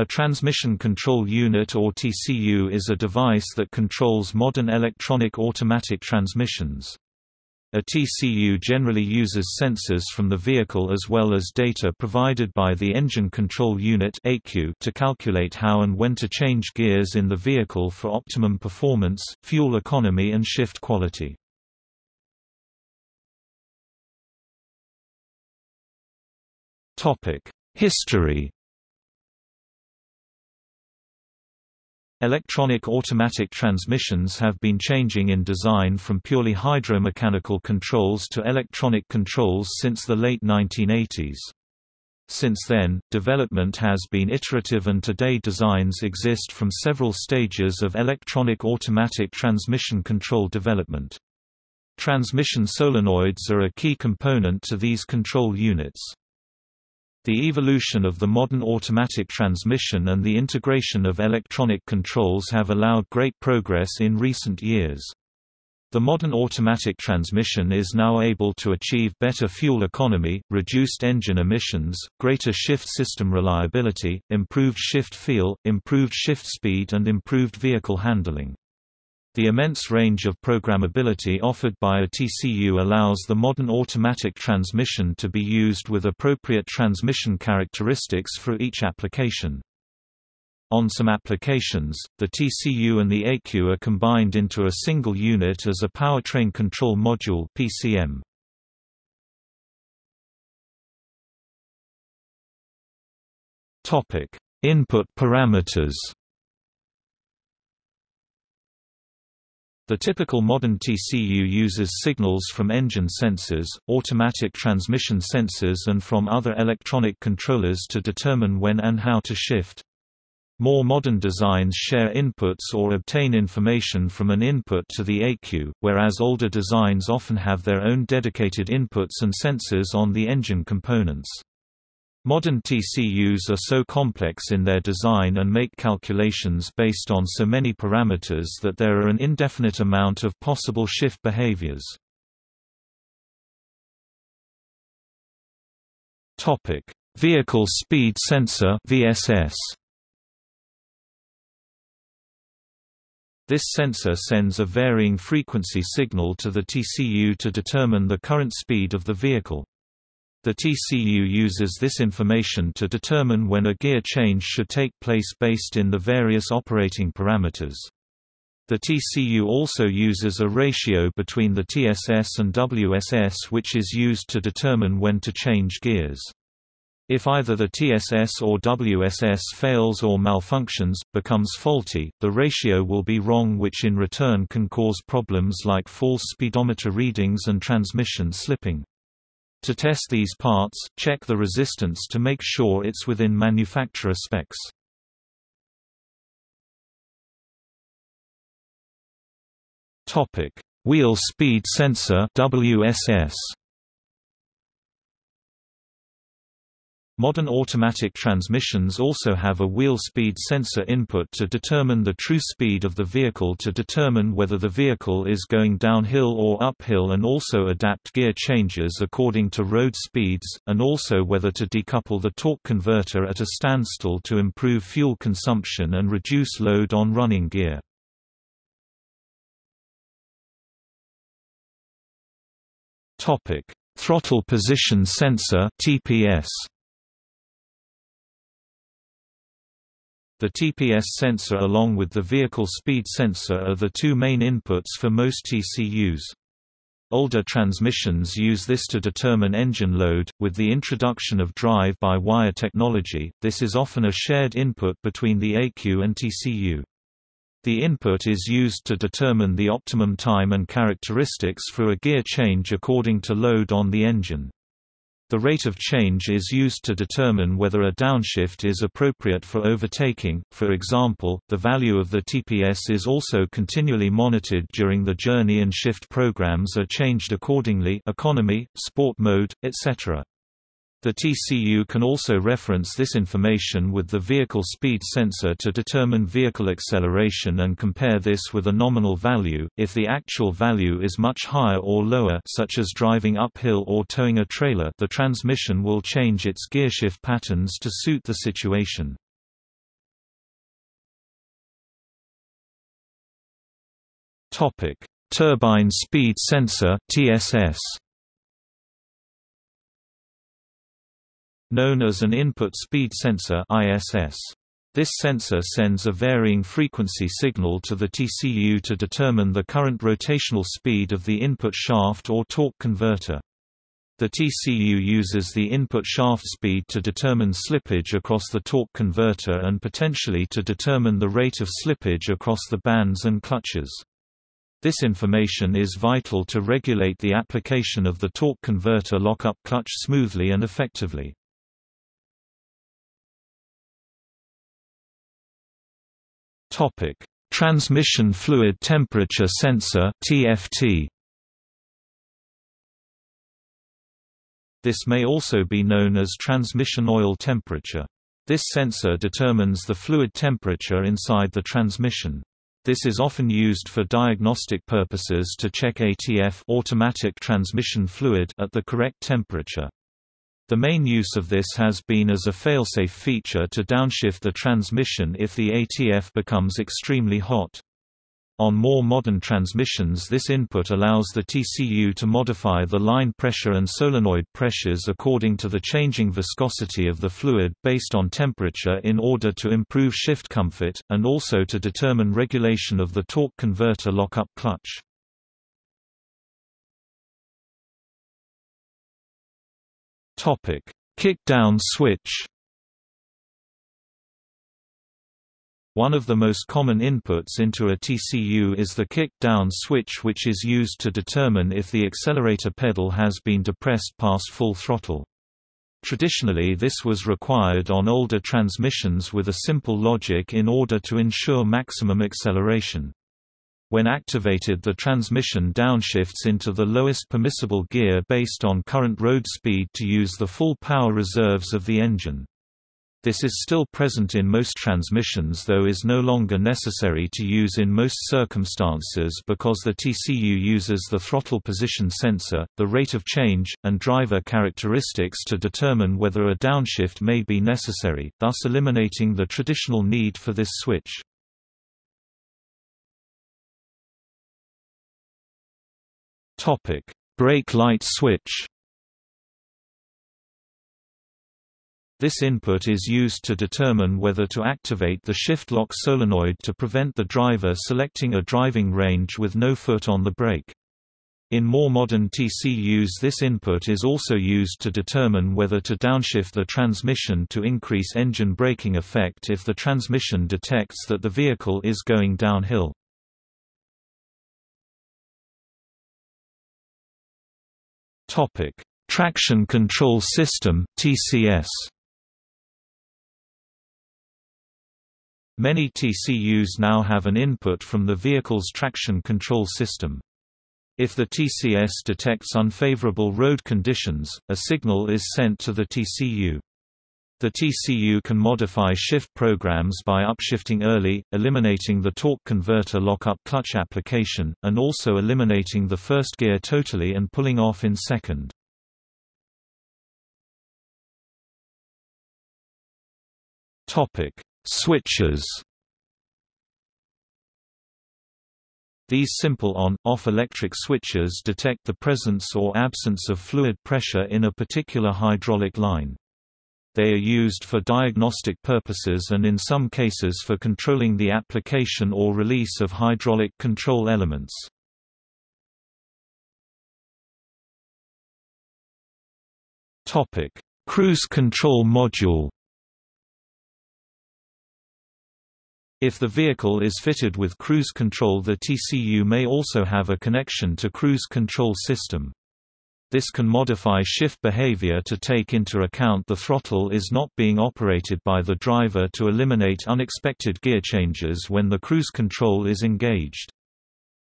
A transmission control unit or TCU is a device that controls modern electronic automatic transmissions. A TCU generally uses sensors from the vehicle as well as data provided by the Engine Control Unit to calculate how and when to change gears in the vehicle for optimum performance, fuel economy and shift quality. History Electronic automatic transmissions have been changing in design from purely hydromechanical controls to electronic controls since the late 1980s. Since then, development has been iterative and today designs exist from several stages of electronic automatic transmission control development. Transmission solenoids are a key component to these control units. The evolution of the modern automatic transmission and the integration of electronic controls have allowed great progress in recent years. The modern automatic transmission is now able to achieve better fuel economy, reduced engine emissions, greater shift system reliability, improved shift feel, improved shift speed and improved vehicle handling. The immense range of programmability offered by a TCU allows the modern automatic transmission to be used with appropriate transmission characteristics for each application. On some applications, the TCU and the ECU are combined into a single unit as a powertrain control module PCM. Topic: Input parameters. The typical modern TCU uses signals from engine sensors, automatic transmission sensors and from other electronic controllers to determine when and how to shift. More modern designs share inputs or obtain information from an input to the ECU, whereas older designs often have their own dedicated inputs and sensors on the engine components. Modern TCUs are so complex in their design and make calculations based on so many parameters that there are an indefinite amount of possible shift behaviors. Topic: Vehicle Speed Sensor VSS This sensor sends a varying frequency signal to the TCU to determine the current speed of the vehicle. The TCU uses this information to determine when a gear change should take place based in the various operating parameters. The TCU also uses a ratio between the TSS and WSS which is used to determine when to change gears. If either the TSS or WSS fails or malfunctions, becomes faulty, the ratio will be wrong which in return can cause problems like false speedometer readings and transmission slipping. To test these parts, check the resistance to make sure it's within manufacturer specs. Topic: Wheel speed sensor WSS. Modern automatic transmissions also have a wheel speed sensor input to determine the true speed of the vehicle to determine whether the vehicle is going downhill or uphill and also adapt gear changes according to road speeds, and also whether to decouple the torque converter at a standstill to improve fuel consumption and reduce load on running gear. Throttle position sensor TPS The TPS sensor along with the vehicle speed sensor are the two main inputs for most TCUs. Older transmissions use this to determine engine load. With the introduction of drive-by-wire technology, this is often a shared input between the ECU and TCU. The input is used to determine the optimum time and characteristics for a gear change according to load on the engine. The rate of change is used to determine whether a downshift is appropriate for overtaking. For example, the value of the TPS is also continually monitored during the journey and shift programs are changed accordingly economy, sport mode, etc. The TCU can also reference this information with the vehicle speed sensor to determine vehicle acceleration and compare this with a nominal value, if the actual value is much higher or lower such as driving uphill or towing a trailer the transmission will change its gearshift patterns to suit the situation. Turbine speed sensor TSS Known as an input speed sensor (ISS). This sensor sends a varying frequency signal to the TCU to determine the current rotational speed of the input shaft or torque converter. The TCU uses the input shaft speed to determine slippage across the torque converter and potentially to determine the rate of slippage across the bands and clutches. This information is vital to regulate the application of the torque converter lockup clutch smoothly and effectively. Topic: Transmission fluid temperature sensor (TFT). This may also be known as transmission oil temperature. This sensor determines the fluid temperature inside the transmission. This is often used for diagnostic purposes to check ATF automatic transmission fluid at the correct temperature. The main use of this has been as a failsafe feature to downshift the transmission if the ATF becomes extremely hot. On more modern transmissions this input allows the TCU to modify the line pressure and solenoid pressures according to the changing viscosity of the fluid based on temperature in order to improve shift comfort, and also to determine regulation of the torque converter lockup clutch. Topic: Kick-down switch. One of the most common inputs into a TCU is the kick-down switch which is used to determine if the accelerator pedal has been depressed past full throttle. Traditionally this was required on older transmissions with a simple logic in order to ensure maximum acceleration. When activated the transmission downshifts into the lowest permissible gear based on current road speed to use the full power reserves of the engine. This is still present in most transmissions though is no longer necessary to use in most circumstances because the TCU uses the throttle position sensor, the rate of change, and driver characteristics to determine whether a downshift may be necessary, thus eliminating the traditional need for this switch. Topic: Brake light switch. This input is used to determine whether to activate the shift lock solenoid to prevent the driver selecting a driving range with no foot on the brake. In more modern TCUs this input is also used to determine whether to downshift the transmission to increase engine braking effect if the transmission detects that the vehicle is going downhill. Topic: Traction Control System (TCS). Many TCUs now have an input from the vehicle's traction control system. If the TCS detects unfavorable road conditions, a signal is sent to the TCU. The TCU can modify shift programs by upshifting early, eliminating the torque converter lockup clutch application, and also eliminating the first gear totally and pulling off in second. Topic: Switches. These simple on-off electric switches detect the presence or absence of fluid pressure in a particular hydraulic line. They are used for diagnostic purposes and in some cases for controlling the application or release of hydraulic control elements. Cruise control module If the vehicle is fitted with cruise control the TCU may also have a connection to cruise control system. This can modify shift behavior to take into account the throttle is not being operated by the driver to eliminate unexpected gear changes when the cruise control is engaged.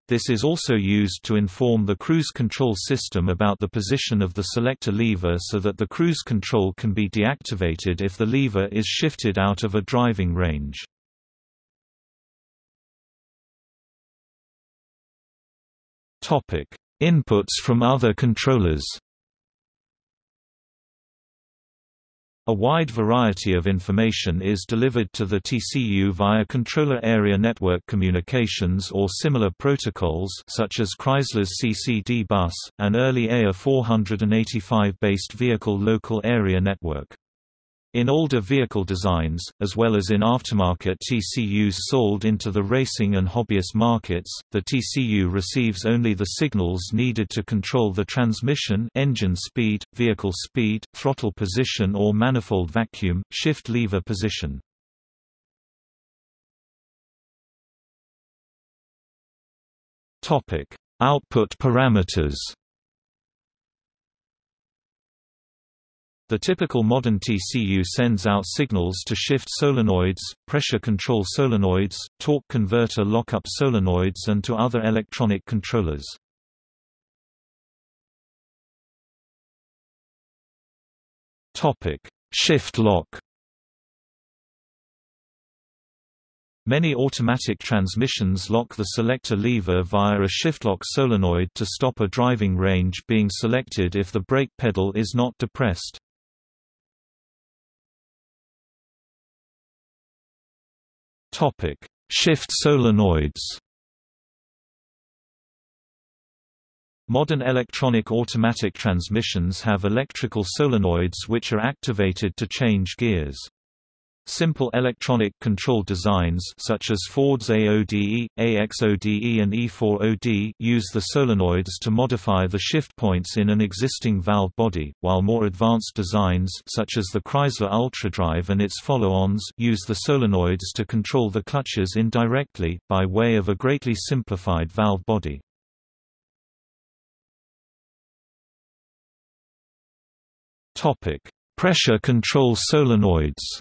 This is also used to inform the cruise control system about the position of the selector lever so that the cruise control can be deactivated if the lever is shifted out of a driving range. Inputs from other controllers A wide variety of information is delivered to the TCU via controller area network communications or similar protocols such as Chrysler's CCD bus, an early AIR 485-based vehicle local area network. In older vehicle designs, as well as in aftermarket TCUs sold into the racing and hobbyist markets, the TCU receives only the signals needed to control the transmission engine speed, vehicle speed, throttle position or manifold vacuum, shift lever position. Output parameters The typical modern TCU sends out signals to shift solenoids, pressure control solenoids, torque converter lockup solenoids and to other electronic controllers. Shift lock Many automatic transmissions lock the selector lever via a shiftlock solenoid to stop a driving range being selected if the brake pedal is not depressed. Topic: Shift solenoids. Modern electronic automatic transmissions have electrical solenoids which are activated to change gears. Simple electronic control designs such as Ford's AODE, AXODE and E4OD use the solenoids to modify the shift points in an existing valve body, while more advanced designs such as the Chrysler UltraDrive and its follow-ons use the solenoids to control the clutches indirectly, by way of a greatly simplified valve body. Pressure control solenoids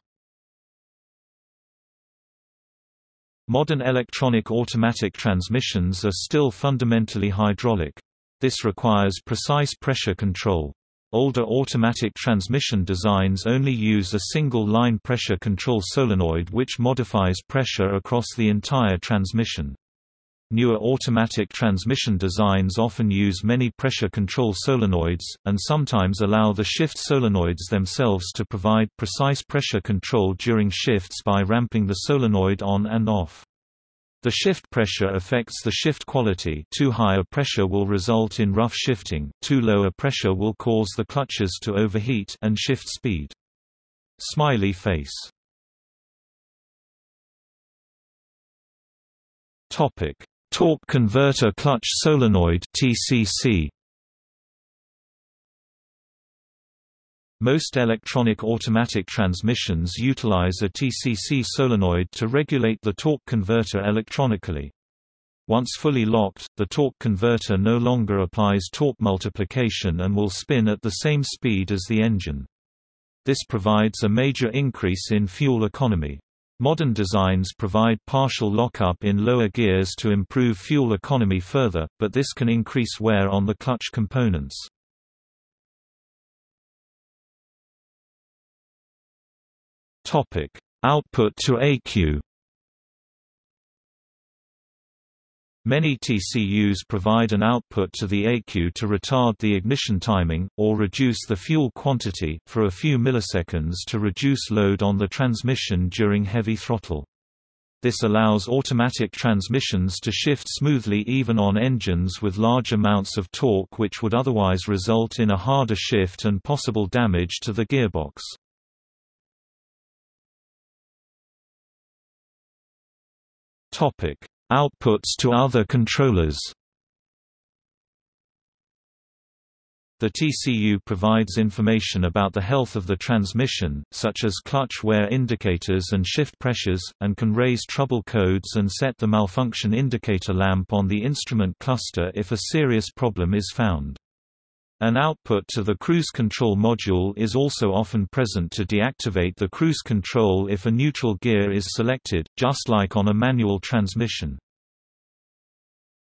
Modern electronic automatic transmissions are still fundamentally hydraulic. This requires precise pressure control. Older automatic transmission designs only use a single-line pressure control solenoid which modifies pressure across the entire transmission. Newer automatic transmission designs often use many pressure control solenoids, and sometimes allow the shift solenoids themselves to provide precise pressure control during shifts by ramping the solenoid on and off. The shift pressure affects the shift quality too high a pressure will result in rough shifting, too low a pressure will cause the clutches to overheat and shift speed. Smiley face Torque converter clutch solenoid TCC Most electronic automatic transmissions utilize a TCC solenoid to regulate the torque converter electronically. Once fully locked, the torque converter no longer applies torque multiplication and will spin at the same speed as the engine. This provides a major increase in fuel economy. Modern designs provide partial lockup in lower gears to improve fuel economy further, but this can increase wear on the clutch components. Output to ECU. Many TCUs provide an output to the ECU to retard the ignition timing, or reduce the fuel quantity, for a few milliseconds to reduce load on the transmission during heavy throttle. This allows automatic transmissions to shift smoothly even on engines with large amounts of torque which would otherwise result in a harder shift and possible damage to the gearbox. Topic: Outputs to other controllers. The TCU provides information about the health of the transmission, such as clutch wear indicators and shift pressures, and can raise trouble codes and set the malfunction indicator lamp on the instrument cluster if a serious problem is found. An output to the cruise control module is also often present to deactivate the cruise control if a neutral gear is selected, just like on a manual transmission.